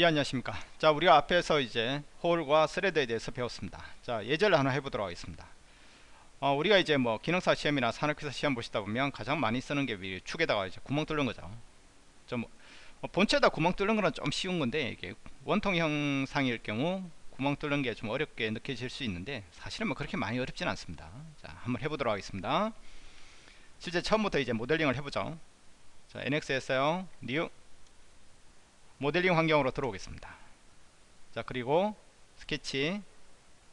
예 안녕하십니까? 자 우리가 앞에서 이제 홀과 스레드에 대해서 배웠습니다. 자 예제를 하나 해보도록 하겠습니다. 어, 우리가 이제 뭐 기능사 시험이나 산업기사 시험 보시다 보면 가장 많이 쓰는 게 축에다가 이제 구멍 뚫는 거죠. 좀 어, 본체에다 구멍 뚫는 거는 좀 쉬운 건데 이게 원통 형상일 경우 구멍 뚫는 게 좀 어렵게 느껴질 수 있는데 사실은 뭐 그렇게 많이 어렵진 않습니다. 자 한번 해보도록 하겠습니다. 실제 처음부터 이제 모델링을 해보죠. 자 NX에서요 new 모델링 환경으로 들어오겠습니다. 자 그리고 스케치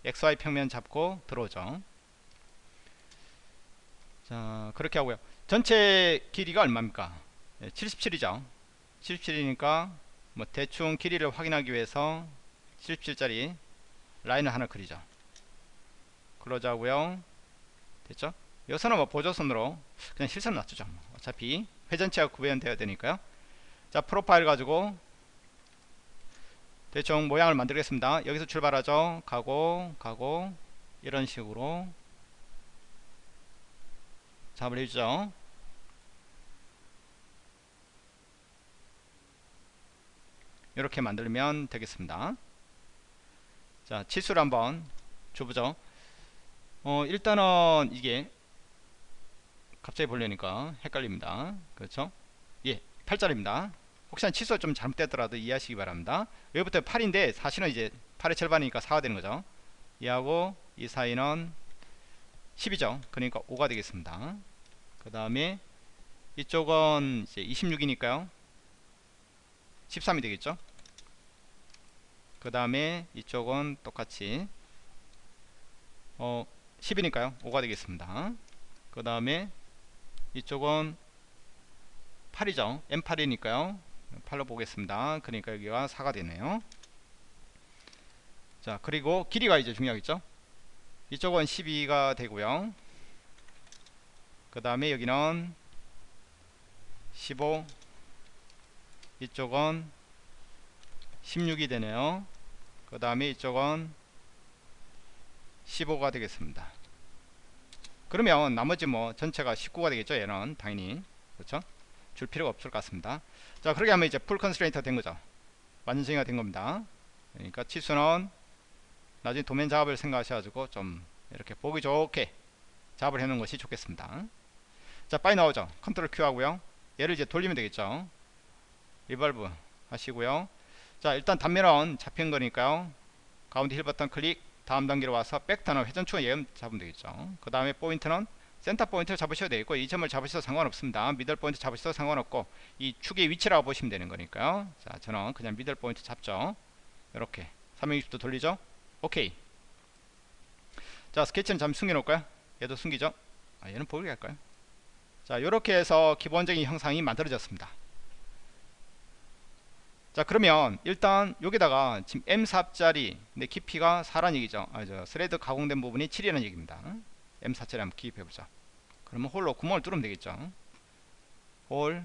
XY 평면 잡고 들어오죠. 자 그렇게 하고요. 전체 길이가 얼마입니까? 네, 77이죠. 77이니까 뭐 대충 길이를 확인하기 위해서 77짜리 라인을 하나 그리죠. 그러자고요. 됐죠? 여기서는 뭐 보조선으로 그냥 실선 놔두죠. 어차피 회전체가 구현되어야 되니까요. 자 프로파일 가지고 대충 모양을 만들겠습니다. 여기서 출발하죠. 가고 가고 이런 식으로. 작업을 해주죠. 이렇게 만들면 되겠습니다. 자 치수를 한번 줘보죠. 어 일단은 이게 갑자기 보려니까 헷갈립니다. 그렇죠? 예 8짜리입니다 혹시나 치수가 좀 잘못됐더라도 이해하시기 바랍니다. 여기부터 8인데 사실은 이제 8의 절반이니까 4가 되는 거죠. 이하고 이 사이는 10이죠. 그러니까 5가 되겠습니다. 그 다음에 이쪽은 이제 26이니까요. 13이 되겠죠? 그 다음에 이쪽은 똑같이 어 10이니까요. 5가 되겠습니다. 그 다음에 이쪽은 8이죠. M8이니까요 8로 보겠습니다. 그러니까 여기가 4가 되네요. 자 그리고 길이가 이제 중요하겠죠? 이쪽은 12가 되고요. 그 다음에 여기는 15 이쪽은 16이 되네요. 그 다음에 이쪽은 15가 되겠습니다. 그러면 나머지 뭐 전체가 19가 되겠죠? 얘는 당연히. 그렇죠 줄 필요가 없을 것 같습니다. 자 그렇게 하면 이제 full constraint가 된 거죠. 완전 정의가 된 겁니다. 그러니까 치수는 나중에 도면 작업을 생각하셔가지고 좀 이렇게 보기 좋게 작업을 해놓은 것이 좋겠습니다. 자 빨리 나오죠. control Q 하고요. 얘를 이제 돌리면 되겠죠. revolve 하시고요. 자 일단 단면은 잡힌 거니까요. 가운데 휠 버튼 클릭 다음 단계로 와서 벡터는 회전축을 예음 잡으면 되겠죠. 그 다음에 포인트는 center point를 잡으셔도 되겠고 이 점을 잡으셔도 상관없습니다. middle point 잡으셔도 상관없고 이 축의 위치라고 보시면 되는 거니까요. 자 저는 그냥 middle point 잡죠. 이렇게. 360도 돌리죠? 오케이. 자 스케치는 잠시 숨겨 놓을까요? 얘도 숨기죠? 아 얘는 보이게 할까요? 자 이렇게 해서 기본적인 형상이 만들어졌습니다. 자 그러면 일단 여기다가 지금 M4짜리 내 깊이가 4란 얘기죠. 아, 저 thread 가공된 부분이 7이라는 얘기입니다 M4짜리 한번 기입해보자. 그러면 hole로 구멍을 뚫으면 되겠죠. hole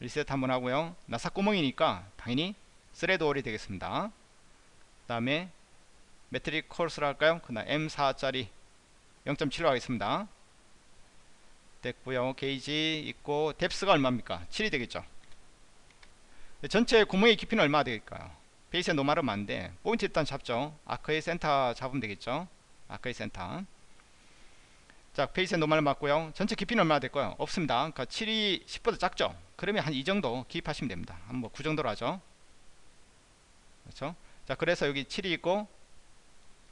reset 한번 하고요. 나사 구멍이니까 당연히 thread hole이 되겠습니다. 그 다음에 metric coarse를 할까요? 그 다음 M4짜리 0.7로 하겠습니다. 됐고요. 게이지 있고 depth가 얼마입니까? 7이 되겠죠. 전체 구멍의 깊이는 얼마 되겠까요? face에 normal은 맞는데 포인트 일단 잡죠. arc의 센터 잡으면 되겠죠 arc의 센터. 자 face에 normal을 맞고요. 전체 깊이는 얼마 될까요? 없습니다. 그러니까 7이 10보다 작죠? 그러면 한 이 정도 기입하시면 됩니다. 한번 9 정도로 하죠? 그렇죠? 자 그래서 여기 7이 있고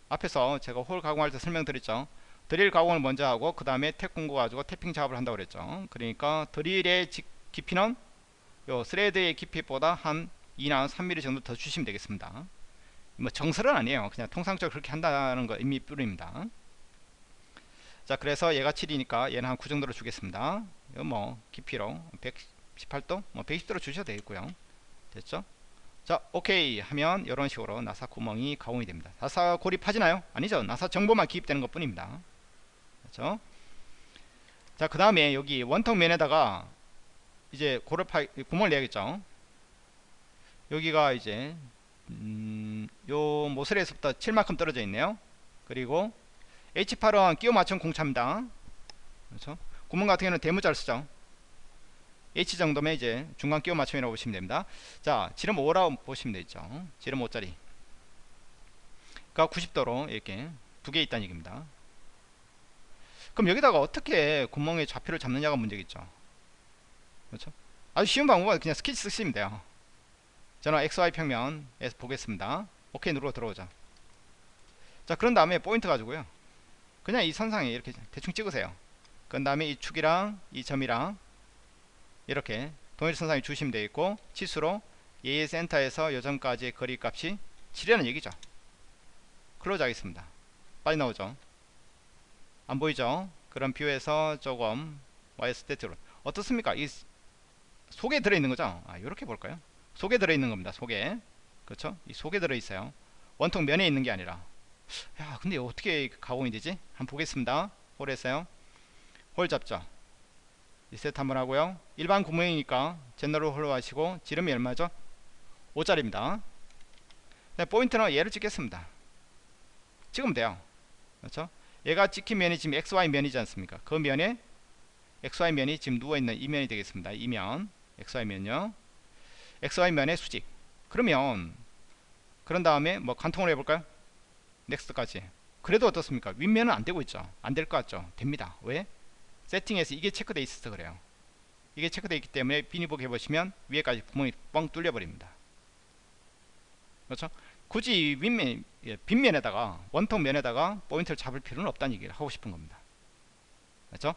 앞에서 제가 hole 가공할 때 설명드렸죠? 드릴 가공을 먼저 하고 그 다음에 탭 공구 가지고 tapping 작업을 한다고 그랬죠? 그러니까 드릴의 깊이는 요 thread의 깊이보다 한 2나 3mm 정도 더 주시면 되겠습니다 뭐 정설은 아니에요. 그냥 통상적으로 그렇게 한다는 거 의미 뿐입니다. 자 그래서 얘가 7이니까 얘는 한 9 정도로 주겠습니다. 이거 뭐 깊이로 118도 뭐 120도로 주셔도 되겠고요. 됐죠? 자 오케이 하면 이런 식으로 나사 구멍이 가공이 됩니다. 나사 고립하지나요? 아니죠. 나사 정보만 기입되는 것 뿐입니다. 그렇죠? 자그 다음에 여기 원통 면에다가 이제 고르파 구멍을 내야겠죠? 여기가 이제 음, 요 모서리에서부터 7만큼 떨어져 있네요. 그리고 H8은 끼워 맞춘 공차입니다. 그렇죠 구멍 같은 경우는 대문자를 쓰죠 H 정도면 이제 중간 끼워 맞춤이라고 보시면 됩니다. 자 지름 5라고 보시면 되죠. 지름 5짜리. 가 90도로 이렇게 두 개 있다는 얘기입니다. 그럼 여기다가 어떻게 구멍의 좌표를 잡느냐가 문제겠죠. 그렇죠? 아주 쉬운 방법은 그냥 스케치 쓰시면 돼요. 저는 XY 평면에서 보겠습니다 오케이 누르고 들어오죠 자 그런 다음에 포인트 가지고요. 그냥 이 선상에 이렇게 대충 찍으세요. 그 다음에 이 축이랑 이 점이랑 이렇게 동일 선상에 주시면 되겠고 치수로 얘의 센터에서 요점까지의 거리 값이 7이라는 얘기죠. close 하겠습니다. 빨리 나오죠? 안 보이죠? 그럼 view에서 조금 YS대로. 어떻습니까? 이 속에 들어있는 거죠? 아 이렇게 볼까요? 속에 들어있는 겁니다 속에 그렇죠? 이 속에 들어있어요. 원통 면에 있는 게 아니라. 야 근데 어떻게 가공이 되지? 한번 보겠습니다. 홀 했어요. 홀 잡죠. 리셋 한번 하고요. 일반 구멍이니까 제너럴 홀로 하시고 지름이 얼마죠? 5짜리입니다. 네, 포인트는 얘를 찍겠습니다. 찍으면 돼요. 그렇죠? 얘가 찍힌 면이 지금 XY 면이지 않습니까? 그 면에 XY 면이 지금 누워있는 이 면이 되겠습니다. 이 면. XY 면요. XY 면의 수직 그러면 그런 다음에 뭐 관통을 해볼까요? next까지. 그래도 어떻습니까? 윗면은 안되고 있죠. 안 될 것 같죠. 됩니다. 왜? 세팅에서 이게 체크되어 있어서 그래요. 이게 체크되어 있기 때문에 비니복 해보시면 위에까지 구멍이 뻥 뚫려 버립니다. 그렇죠? 굳이 윗면 예, 빗면에다가 원통 면에다가 포인트를 잡을 필요는 없다는 얘기를 하고 싶은 겁니다. 그렇죠?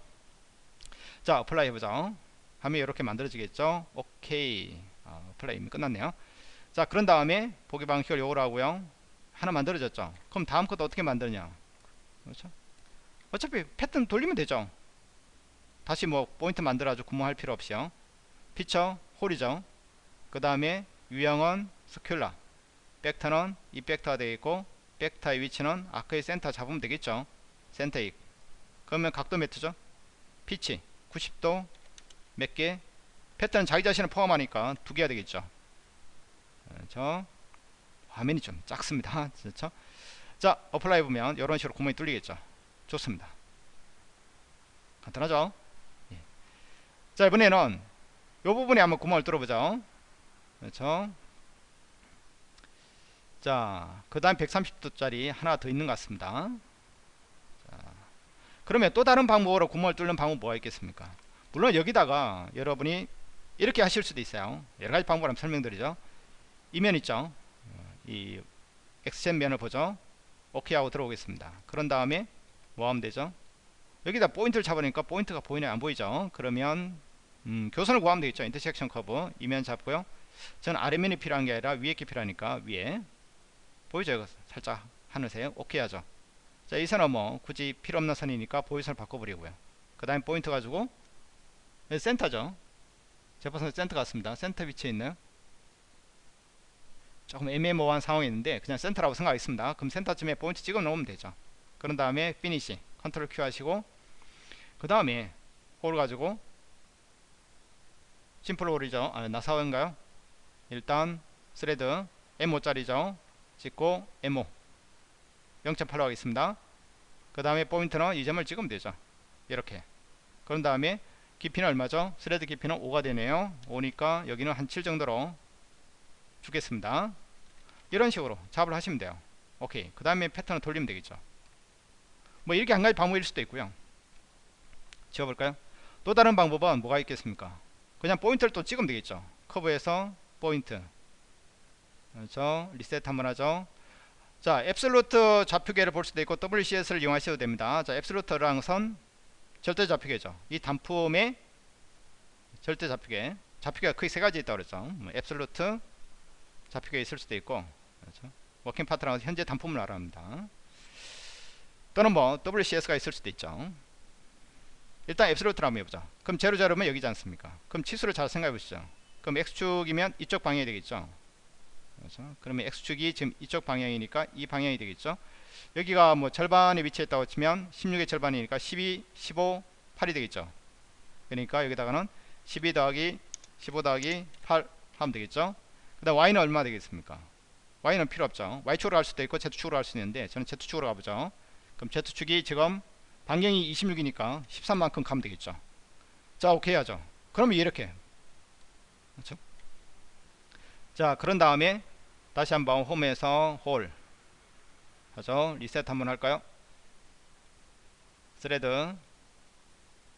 자 apply 해보자. 하면 이렇게 만들어지겠죠? 오케이. 아, apply 이미 끝났네요 자 그런 다음에 보기 방식을 요걸로 하고요. 하나 만들어졌죠. 그럼 다음 것도 어떻게 만드냐? 그렇죠? 어차피 패턴 돌리면 되죠. 다시 뭐 포인트 만들어가지고 구멍할 필요 없이요. feature hole이죠. 그 다음에 유형은 circular. 벡터는 이 벡터가 되겠고 벡터의 위치는 아크의 센터 잡으면 되겠죠. 센터 익. 그러면 각도 매트죠. 피치 90도 몇 개? 패턴 자기 자신을 포함하니까 두 개가 되겠죠 그렇죠 화면이 좀 작습니다 그렇죠 자 apply 보면 이런 식으로 구멍이 뚫리겠죠 좋습니다 간단하죠 예. 자 이번에는 이 부분에 한번 구멍을 뚫어보죠 그렇죠 자, 그 다음 130도짜리 하나 더 있는 것 같습니다. 자, 그러면 또 다른 방법으로 구멍을 뚫는 방법 뭐가 있겠습니까? 물론 여기다가 여러분이 이렇게 하실 수도 있어요. 여러 가지 방법을 한번 설명드리죠. 이면 있죠. 이 XZ 면을 보죠. 오케이 하고 들어오겠습니다. 그런 다음에 뭐 하면 되죠? 여기다 포인트를 잡으니까 포인트가 보이나요? 안 보이죠? 그러면 음, 교선을 구하면 되겠죠. intersection curve 이면 잡고요. 저는 아래면이 필요한 게 아니라 위에 게 필요하니까 위에 보이죠 이거 살짝 하늘색 오케이 하죠 자 이 선은 뭐 굳이 필요 없는 선이니까 보조선을 바꿔버리고요 그 다음에 포인트 가지고 센터죠 제퍼슨 센터 같습니다 센터 위치에 있는 조금 애매모호한 상황이 있는데 그냥 센터라고 생각하겠습니다. 그럼 센터쯤에 포인트 찍어 놓으면 되죠. 그런 다음에 finish control Q 하시고 그 다음에 hole 가지고 simple hole이죠. 아, 나사원인가요? 일단 thread M5짜리죠. 찍고 M5 0.8로 하겠습니다. 그 다음에 포인트는 이 점을 찍으면 되죠. 이렇게. 그런 다음에 깊이는 얼마죠? thread 깊이는 5가 되네요. 5니까 여기는 한 7 정도로 주겠습니다. 이런 식으로 작업을 하시면 돼요. 오케이. 그 다음에 패턴을 돌리면 되겠죠. 뭐 이렇게 한 가지 방법일 수도 있고요. 지워볼까요? 또 다른 방법은 뭐가 있겠습니까? 그냥 포인트를 또 찍으면 되겠죠. 커브에서 포인트. 그렇죠? 리셋 한번 하죠. 자 앱솔루트 좌표계를 볼 수도 있고 WCS를 이용하셔도 됩니다. 자 앱솔루트랑 선 절대 좌표계죠. 이 단품의 절대 좌표계. 좌표계가 크게 세 가지 있다고 그랬죠. 뭐 앱솔루트 좌표계 있을 수도 있고 그렇죠 working part랑 현재 단품을 알아합니다 또는 뭐 WCS가 있을 수도 있죠 일단 absolute를 한번 해보자 그럼 제로 제로면 여기지 않습니까 그럼 치수를 잘 생각해 보시죠 그럼 X축이면 이쪽 방향이 되겠죠 그렇죠? 그러면 x축이 지금 이쪽 방향이니까 이 방향이 되겠죠. 여기가 뭐 절반에 위치했다고 치면 16의 절반이니까 12, 15, 8이 되겠죠. 그러니까 여기다가는 12 더하기 15 더하기 8 하면 되겠죠. 그 다음 y는 얼마 되겠습니까? y는 필요 없죠. y축으로 할 수도 있고 z축으로 할 수 있는데 저는 z축으로 가보죠. 그럼 z축이 지금 반경이 26이니까 13만큼 가면 되겠죠. 자 오케이 하죠. 그러면 이렇게 그렇죠? 자 그런 다음에 다시 한번 home에서 hole 하죠 리셋 한번 할까요 thread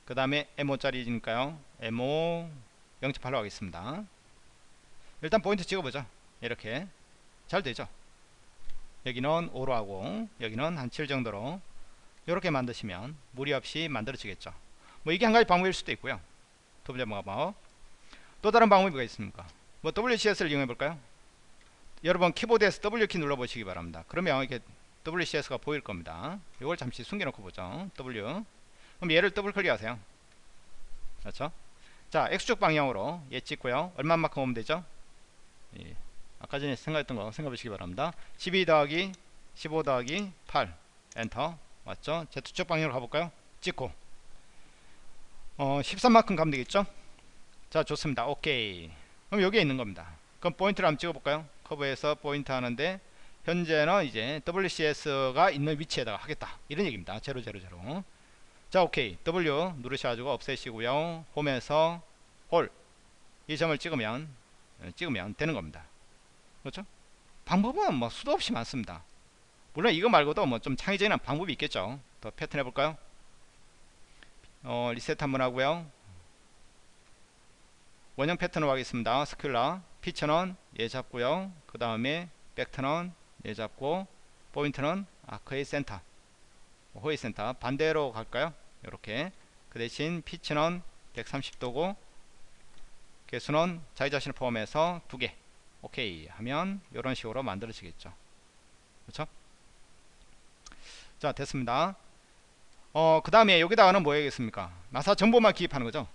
그 다음에 M5짜리니까요 M5 0.8로 하겠습니다 일단 포인트 찍어보죠. 이렇게. 잘 되죠? 여기는 5로 하고 여기는 한 7 정도로 이렇게 만드시면 무리 없이 만들어지겠죠. 뭐 이게 한 가지 방법일 수도 있고요. 두 번째 방법 또 다른 방법이 뭐가 있습니까? 뭐 WCS를 이용해 볼까요? 여러분 키보드에서 W키 눌러 보시기 바랍니다. 그러면 이게 WCS가 보일 겁니다. 이걸 잠시 숨겨놓고 보죠. W. 그럼 얘를 더블 클릭하세요. 그렇죠? 자 X축 방향으로 얘 찍고요. 얼마만큼 오면 되죠 예. 아까 전에 생각했던 거 생각해 보시기 바랍니다. 12 더하기 15 더하기 8 엔터. 맞죠? Z축 방향으로 가볼까요? 찍고. 어 13만큼 가면 되겠죠? 자 좋습니다. 오케이. 그럼 여기에 있는 겁니다. 그럼 포인트를 한번 찍어볼까요? 커브에서 포인트 하는데 현재는 이제 WCS가 있는 위치에다가 하겠다. 이런 얘기입니다. 000자 오케이. W 누르셔가지고 없애시고요. 홈에서 홀. 이 점을 찍으면 예, 찍으면 되는 겁니다. 그렇죠? 방법은 뭐 수도 없이 많습니다. 물론 이거 말고도 뭐 좀 창의적인 방법이 있겠죠. 더 패턴 해볼까요? 어, 리셋 한번 하고요. 원형 패턴으로 하겠습니다. Circular Feature는 얘 잡고요. 그 다음에 벡터는 얘 잡고 포인트는 아크의 센터. 호의 센터. 반대로 갈까요? 이렇게. 그 대신 피치는 130도고 개수는 자기 자신을 포함해서 두 개 오케이 하면 이런 식으로 만들어지겠죠. 그렇죠? 자 됐습니다. 어, 그 다음에 여기다가는 뭐 해야겠습니까? 나사 정보만 기입하는 거죠?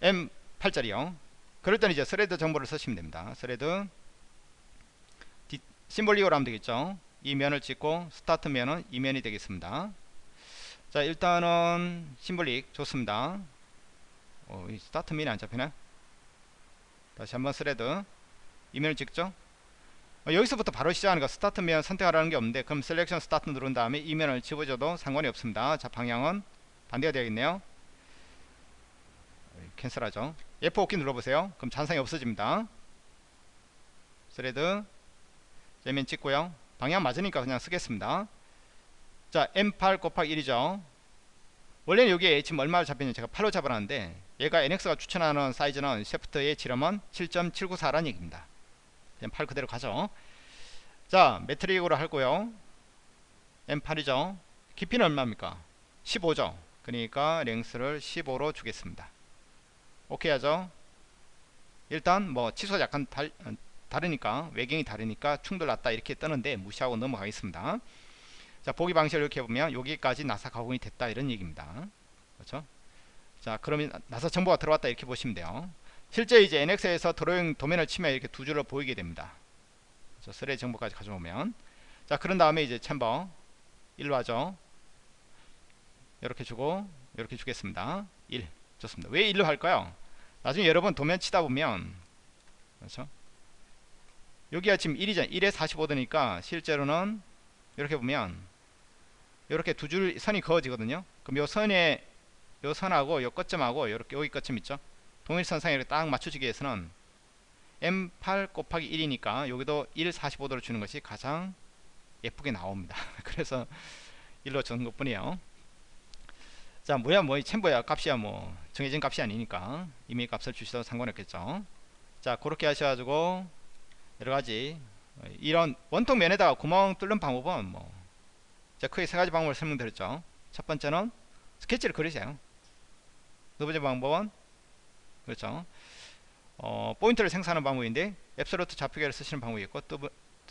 M8짜리요. 그럴 때는 이제 Thread 정보를 쓰시면 됩니다. Thread Symbolic으로 하면 되겠죠? 이 면을 찍고 스타트 면은 이 면이 되겠습니다. 자 일단은 Symbolic 좋습니다 어, 이 스타트 면이 안 잡히네 다시 한번 Thread. 이 면을 찍죠? 어, 여기서부터 바로 시작하니까 스타트 면 선택하라는 게 없는데 그럼 Selection Start 누른 다음에 이 면을 집어줘도 상관이 없습니다. 자 방향은 반대가 되겠네요. Cancel하죠. F5키 눌러보세요. 그럼 잔상이 없어집니다. Thread. 제면 찍고요. 방향 맞으니까 그냥 쓰겠습니다. 자 M8 곱하기 1이죠. 원래는 여기에 지금 얼마를 잡혔는지 제가 8로 잡아놨는데 얘가 NX가 추천하는 사이즈는 샤프트의 지름은 7.794라는 얘기입니다. 그냥 8 그대로 가죠. 자 Metric으로 할고요. M8이죠. 깊이는 얼마입니까? 15죠. 그러니까 랭스를 15로 주겠습니다. 오케이 하죠? 일단 뭐 치수가 약간 달, 다르니까 외경이 다르니까 충돌 났다 이렇게 뜨는데 무시하고 넘어가겠습니다. 자 보기 방식을 이렇게 보면 여기까지 나사 가공이 됐다 이런 얘기입니다. 그렇죠 자 그러면 나사 정보가 들어왔다 이렇게 보시면 돼요. 실제 이제 NX에서 드로잉 도면을 치면 이렇게 두 줄로 보이게 됩니다. 그렇죠? 스레 정보까지 가져오면. 자 그런 다음에 이제 챔버. 1로 하죠. 이렇게 주고 이렇게 주겠습니다. 1 좋습니다. 왜 1로 할까요? 나중에 여러분 도면 치다 보면. 그렇죠? 여기가 지금 1이잖아요 1에 45도니까 실제로는 이렇게 보면 이렇게 두 줄 선이 그어지거든요. 그럼 요 선에 요 선하고 요 끝점하고 이렇게 여기 끝점 있죠? 동일선상에 이렇게 딱 맞춰지기 위해서는 M8 곱하기 1이니까 여기도 1 45도를 주는 것이 가장 예쁘게 나옵니다. 그래서 1로 주는 것 뿐이에요. 자 뭐야 뭐 챔버야 값이야 뭐 정해진 값이 아니니까 이미 값을 주셔도 상관없겠죠? 자 그렇게 하셔가지고 여러가지 이런 원통 면에다가 구멍 뚫는 방법은 뭐 제가 크게 세 가지 방법을 설명드렸죠. 첫 번째는 스케치를 그리세요 두 번째 방법은? 그렇죠. 어, 포인트를 생산하는 방법인데 앱솔루트 좌표계를 쓰시는 방법이 있고 또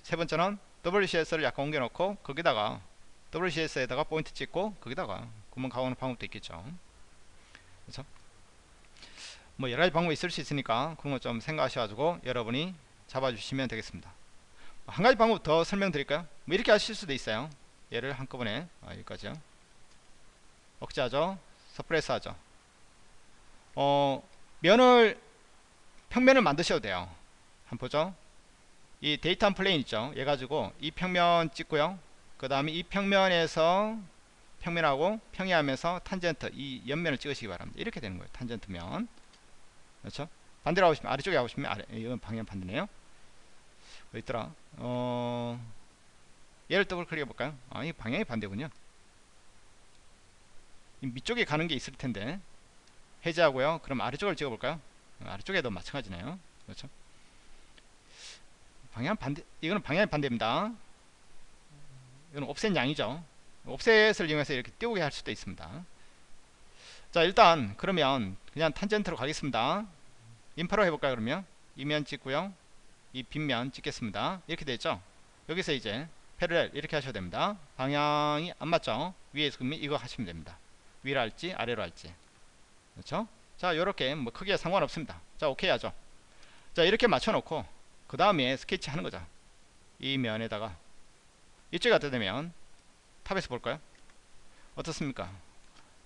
세 번째는 WCS를 약간 옮겨 놓고 거기다가 WCS에다가 포인트 찍고 거기다가 구멍 가오는 방법도 있겠죠. 그렇죠? 뭐 여러 가지 방법이 있을 수 있으니까 그런 거 좀 생각하셔가지고 여러분이 잡아주시면 되겠습니다. 한 가지 방법 더 설명드릴까요? 뭐 이렇게 하실 수도 있어요. 얘를 한꺼번에 아, 여기까지요. 억제하죠. Suppress 하죠 어 면을 평면을 만드셔도 돼요. 한번 보죠? 이 Datum Plane 있죠? 얘 가지고 이 평면 찍고요. 그 다음에 이 평면에서 평면하고 평행하면서 탄젠트 이 옆면을 찍으시기 바랍니다. 이렇게 되는 거예요 탄젠트면. 그렇죠? 반대로 하고 싶으면 아래쪽에 하고 싶으면 아래 이건 방향 반대네요. 어디 있더라? 어 얘를 더블 클릭해 볼까요? 아 이 방향이 반대군요. 이 밑쪽에 가는 게 있을 텐데 해제하고요. 그럼 아래쪽을 찍어 볼까요? 아래쪽에도 마찬가지네요. 그렇죠? 방향 반대 이거는 방향 반대입니다. 이건 옵셋 양이죠. 옵셋을 이용해서 이렇게 띄우게 할 수도 있습니다. 자 일단 그러면 그냥 탄젠트로 가겠습니다. Infer로 해볼까요 그러면? 이면 찍고요. 이 빗면 찍겠습니다. 이렇게 되죠? 여기서 이제 Parallel 이렇게 하셔도 됩니다. 방향이 안 맞죠? 위에서 그러면 이거 하시면 됩니다. 위로 할지 아래로 할지 그렇죠? 자 요렇게 뭐 크게 상관없습니다. 자 오케이 하죠. 자 이렇게 맞춰 놓고 그 다음에 스케치 하는 거죠. 이 면에다가 이쪽에 갖다 대면 Top에서 볼까요? 어떻습니까?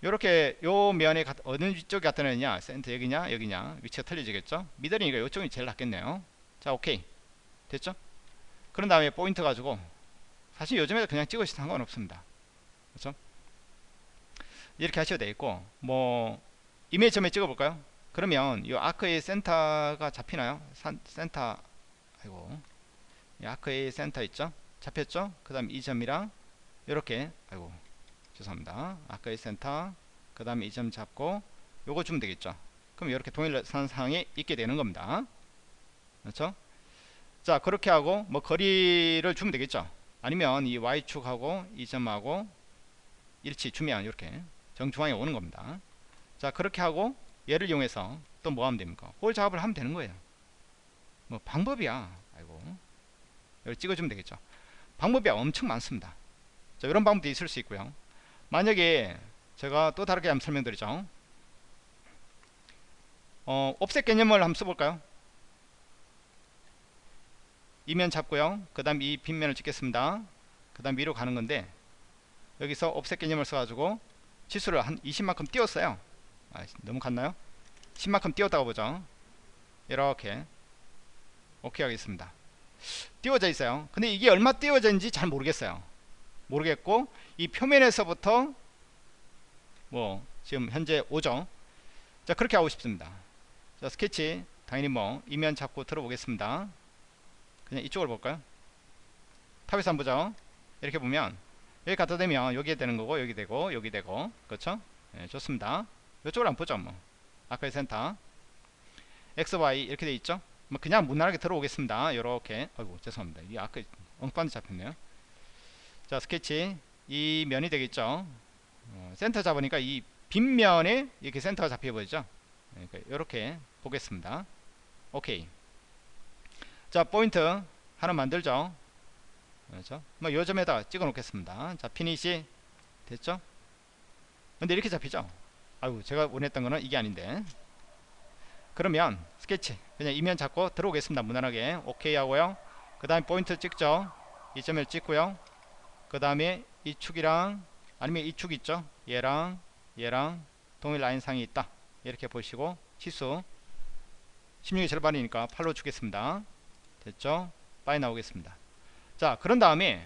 요렇게 요 면에 가, 어느 쪽에 갖다 놓느냐? 센터 여기냐? 여기냐? 위치가 틀려지겠죠? Middle이니까 요쪽이 제일 낫겠네요. 자 오케이. 됐죠? 그런 다음에 포인트 가지고 사실 요즘에 그냥 찍으셔도 상관없습니다. 그렇죠? 이렇게 하셔도 되겠고 뭐 임의의 점에 찍어 볼까요? 그러면 이 Arc의 센터가 잡히나요? 산, 센터 아이고. 이 Arc의 센터 있죠? 잡혔죠? 그 다음 이 점이랑 이렇게. 아이고 죄송합니다. 아크의 센터 그 다음에 이 점 잡고 요거 주면 되겠죠? 그럼 이렇게 동일선 상에 있게 되는 겁니다. 그렇죠? 자 그렇게 하고 뭐 거리를 주면 되겠죠? 아니면 이 y축하고 이 점하고 일치 주면 이렇게 정중앙에 오는 겁니다 자 그렇게 하고 얘를 이용해서 또 뭐 하면 됩니까? 홀 작업을 하면 되는 거예요. 뭐 방법이야. 아이고. 여기 찍어주면 되겠죠. 방법이 엄청 많습니다. 자 이런 방법도 있을 수 있고요. 만약에 제가 또 다르게 한번 설명드리죠. 어, 옵셋 개념을 한번 써볼까요? 이면 잡고요. 그 다음 이 빗면을 찍겠습니다. 그 다음 위로 가는 건데 여기서 옵셋 개념을 써가지고 치수를 한 20만큼 띄웠어요 아, 너무 갔나요? 10만큼 띄웠다고 보죠. 이렇게. 오케이 하겠습니다. 띄워져 있어요. 근데 이게 얼마 띄워져 있는지 잘 모르겠어요. 모르겠고 이 표면에서부터 뭐 지금 현재 5죠? 자 그렇게 하고 싶습니다. 자 스케치. 당연히 뭐 이면 잡고 들어보겠습니다. 그냥 이쪽으로 볼까요? 탑에서 한번 보죠. 이렇게 보면 여기 갖다 대면 여기에 되는 거고 여기 되고 여기 되고. 그렇죠? 네, 좋습니다 이쪽으로 한번 보죠 뭐. Arc의 센터. XY 이렇게 돼 있죠? 뭐 그냥 무난하게 들어오겠습니다. 요렇게. 아이고 죄송합니다. 이 아까 엉뚱한 데 잡혔네요. 자 스케치. 이 면이 되겠죠? 어, 센터 잡으니까 이 빗면에 이렇게 센터가 잡혀버리죠? 그러니까 이렇게 보겠습니다. 오케이. 자 포인트 하나 만들죠? 그렇죠? 뭐 요점에다 찍어 놓겠습니다. 자 Finish 됐죠? 근데 이렇게 잡히죠 아유 제가 원했던 거는 이게 아닌데. 그러면 스케치 그냥 이면 잡고 들어오겠습니다 무난하게. 오케이 하고요. 그 다음에 포인트 찍죠. 이 점을 찍고요. 그 다음에 이 축이랑 아니면 이 축 있죠? 얘랑 얘랑 동일 라인상이 있다. 이렇게 보시고 치수 16의 절반이니까 8로 주겠습니다. 됐죠? 빠이 나오겠습니다. 자 그런 다음에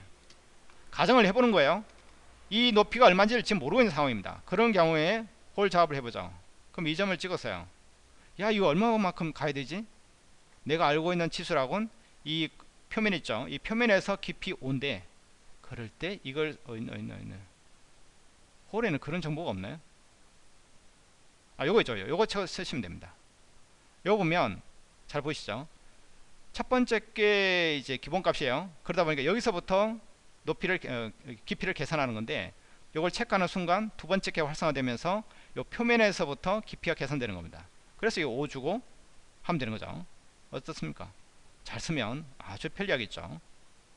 가정을 해보는 거예요. 이 높이가 얼마인지를 지금 모르고 있는 상황입니다. 그런 경우에 홀 작업을 해보죠 그럼 이 점을 찍었어요. 야 이거 얼마만큼 가야 되지? 내가 알고 있는 치수라곤 이 표면 있죠? 이 표면에서 깊이 온대. 그럴 때 이걸 어 있나 있나 있나 홀에는 그런 정보가 없나요? 아 요거 있죠. 요거 쓰시면 됩니다. 요거 보면 잘 보시죠? 첫 번째 게 이제 기본값이에요. 그러다 보니까 여기서부터 높이를 어, 깊이를 계산하는 건데 요걸 체크하는 순간 두 번째 게 활성화되면서 요 표면에서부터 깊이가 계산되는 겁니다. 그래서 이거 5 주고 하면 되는 거죠. 어떻습니까? 잘 쓰면 아주 편리하겠죠.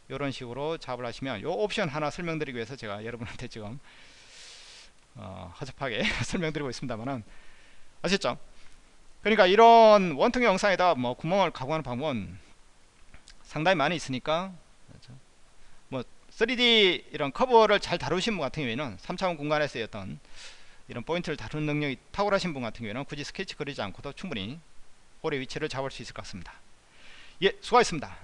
이런 식으로 작업을 하시면 요 옵션 하나 설명드리기 위해서 제가 여러분한테 지금 어, 허접하게 설명드리고 있습니다만은 아셨죠? 그러니까 이런 원통의 영상에다 뭐 구멍을 가공하는 방법은 상당히 많이 있으니까 그렇죠? 뭐 3D 이런 커버를 잘 다루신 분 같은 경우에는 3차원 공간에서 어떤 이런 포인트를 다루는 능력이 탁월하신 분 같은 경우에는 굳이 스케치 그리지 않고도 충분히 홀의 위치를 잡을 수 있을 것 같습니다. 예 수고하셨습니다